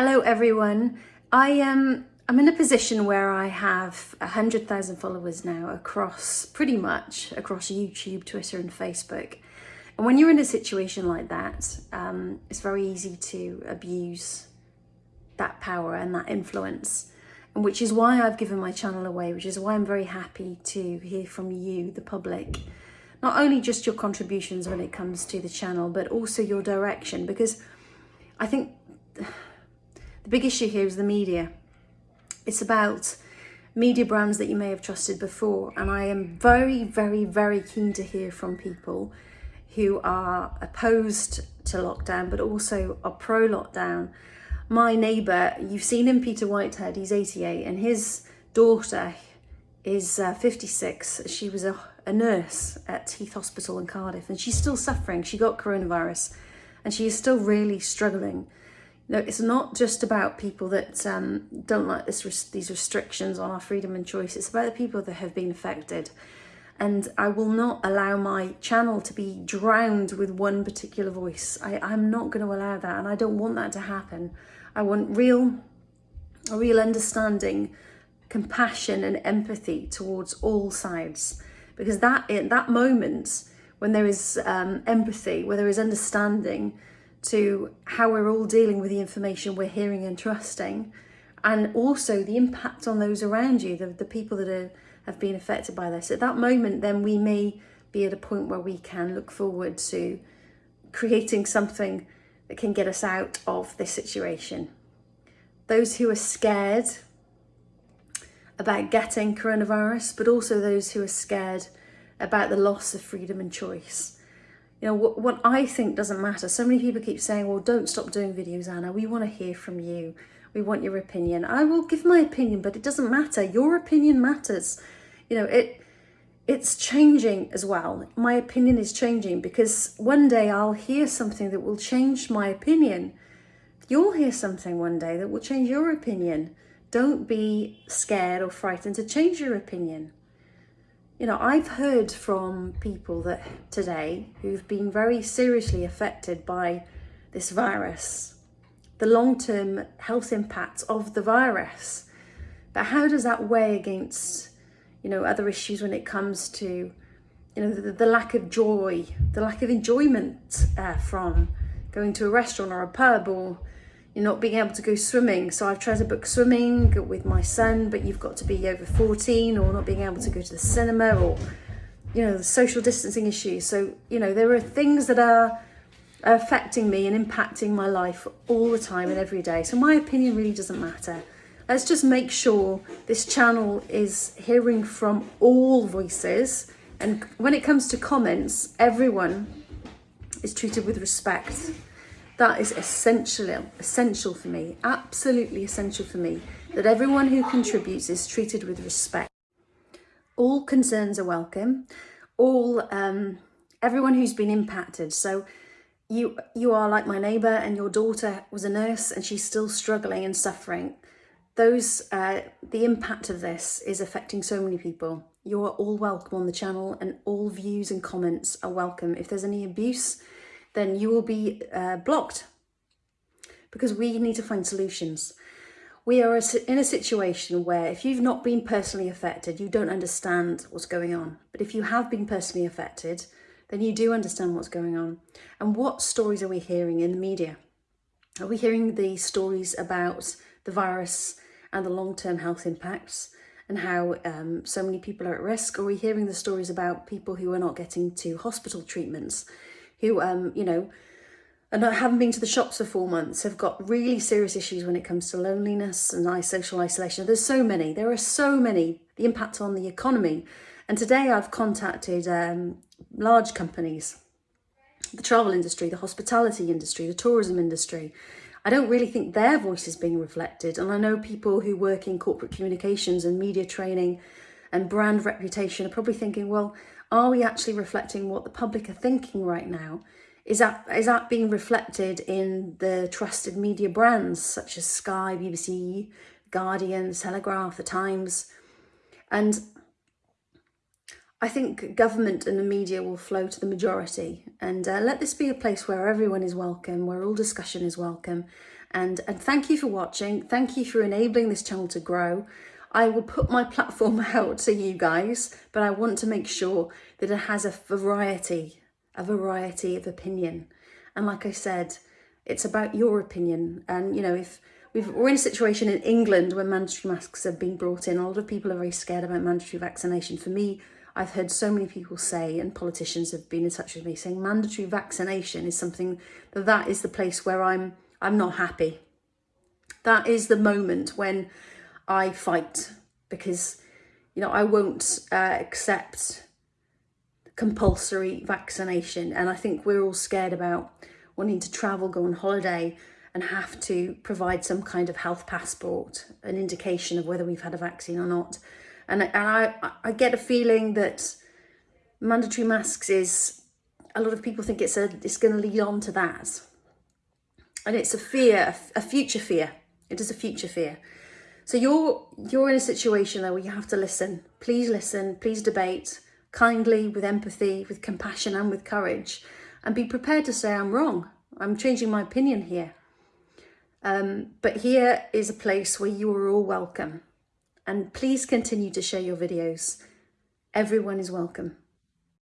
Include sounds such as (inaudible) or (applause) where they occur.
Hello everyone. I am um, I'm in a position where I have a hundred thousand followers now across pretty much across YouTube, Twitter and Facebook. And when you're in a situation like that, um, it's very easy to abuse that power and that influence. And which is why I've given my channel away, which is why I'm very happy to hear from you, the public, not only just your contributions when it comes to the channel, but also your direction, because I think the big issue here is the media. It's about media brands that you may have trusted before. And I am very, very, very keen to hear from people who are opposed to lockdown, but also are pro-lockdown. My neighbour, you've seen him, Peter Whitehead, he's 88, and his daughter is uh, 56. She was a, a nurse at Heath Hospital in Cardiff, and she's still suffering. She got coronavirus, and she is still really struggling. No, it's not just about people that um, don't like this res these restrictions on our freedom and choice. It's about the people that have been affected. And I will not allow my channel to be drowned with one particular voice. I, I'm not going to allow that, and I don't want that to happen. I want real, real understanding, compassion and empathy towards all sides. Because that, in that moment, when there is um, empathy, where there is understanding, to how we're all dealing with the information we're hearing and trusting and also the impact on those around you, the, the people that are, have been affected by this. At that moment, then we may be at a point where we can look forward to creating something that can get us out of this situation. Those who are scared about getting coronavirus, but also those who are scared about the loss of freedom and choice you know, what, what I think doesn't matter. So many people keep saying, well, don't stop doing videos, Anna. We want to hear from you. We want your opinion. I will give my opinion, but it doesn't matter. Your opinion matters. You know, it it's changing as well. My opinion is changing because one day I'll hear something that will change my opinion. You'll hear something one day that will change your opinion. Don't be scared or frightened to change your opinion. You know, I've heard from people that today who've been very seriously affected by this virus, the long-term health impacts of the virus. But how does that weigh against, you know, other issues when it comes to, you know, the, the lack of joy, the lack of enjoyment uh, from going to a restaurant or a pub or you're not being able to go swimming. So I've tried to book swimming with my son, but you've got to be over 14 or not being able to go to the cinema or, you know, the social distancing issues. So, you know, there are things that are affecting me and impacting my life all the time and every day. So my opinion really doesn't matter. Let's just make sure this channel is hearing from all voices. And when it comes to comments, everyone is treated with respect. That is essential, essential for me, absolutely essential for me, that everyone who contributes is treated with respect. All concerns are welcome, all, um, everyone who's been impacted. So you, you are like my neighbour and your daughter was a nurse and she's still struggling and suffering. Those, uh, the impact of this is affecting so many people. You are all welcome on the channel and all views and comments are welcome. If there's any abuse, then you will be uh, blocked because we need to find solutions. We are in a situation where if you've not been personally affected, you don't understand what's going on. But if you have been personally affected, then you do understand what's going on. And what stories are we hearing in the media? Are we hearing the stories about the virus and the long-term health impacts and how um, so many people are at risk? Are we hearing the stories about people who are not getting to hospital treatments who, um, you know, and haven't been to the shops for four months have got really serious issues when it comes to loneliness and social isolation. There's so many, there are so many, the impact on the economy. And today I've contacted um, large companies, the travel industry, the hospitality industry, the tourism industry. I don't really think their voice is being reflected. And I know people who work in corporate communications and media training and brand reputation are probably thinking, well, are we actually reflecting what the public are thinking right now? Is that, is that being reflected in the trusted media brands such as Sky, BBC, Guardian, Telegraph, The Times? And I think government and the media will flow to the majority and uh, let this be a place where everyone is welcome, where all discussion is welcome. And, and thank you for watching. Thank you for enabling this channel to grow. I will put my platform (laughs) out to you guys, but I want to make sure that it has a variety, a variety of opinion. And like I said, it's about your opinion. And, you know, if we've, we're in a situation in England where mandatory masks have been brought in, a lot of people are very scared about mandatory vaccination. For me, I've heard so many people say, and politicians have been in touch with me saying mandatory vaccination is something that that is the place where I'm I'm not happy. That is the moment when I fight because you know I won't uh, accept compulsory vaccination and I think we're all scared about wanting to travel, go on holiday and have to provide some kind of health passport, an indication of whether we've had a vaccine or not. And, and I, I get a feeling that mandatory masks is, a lot of people think it's, a, it's going to lead on to that. And it's a fear, a future fear. It is a future fear. So you're, you're in a situation though where you have to listen. Please listen, please debate kindly, with empathy, with compassion and with courage. And be prepared to say, I'm wrong. I'm changing my opinion here. Um, but here is a place where you are all welcome and please continue to share your videos. Everyone is welcome.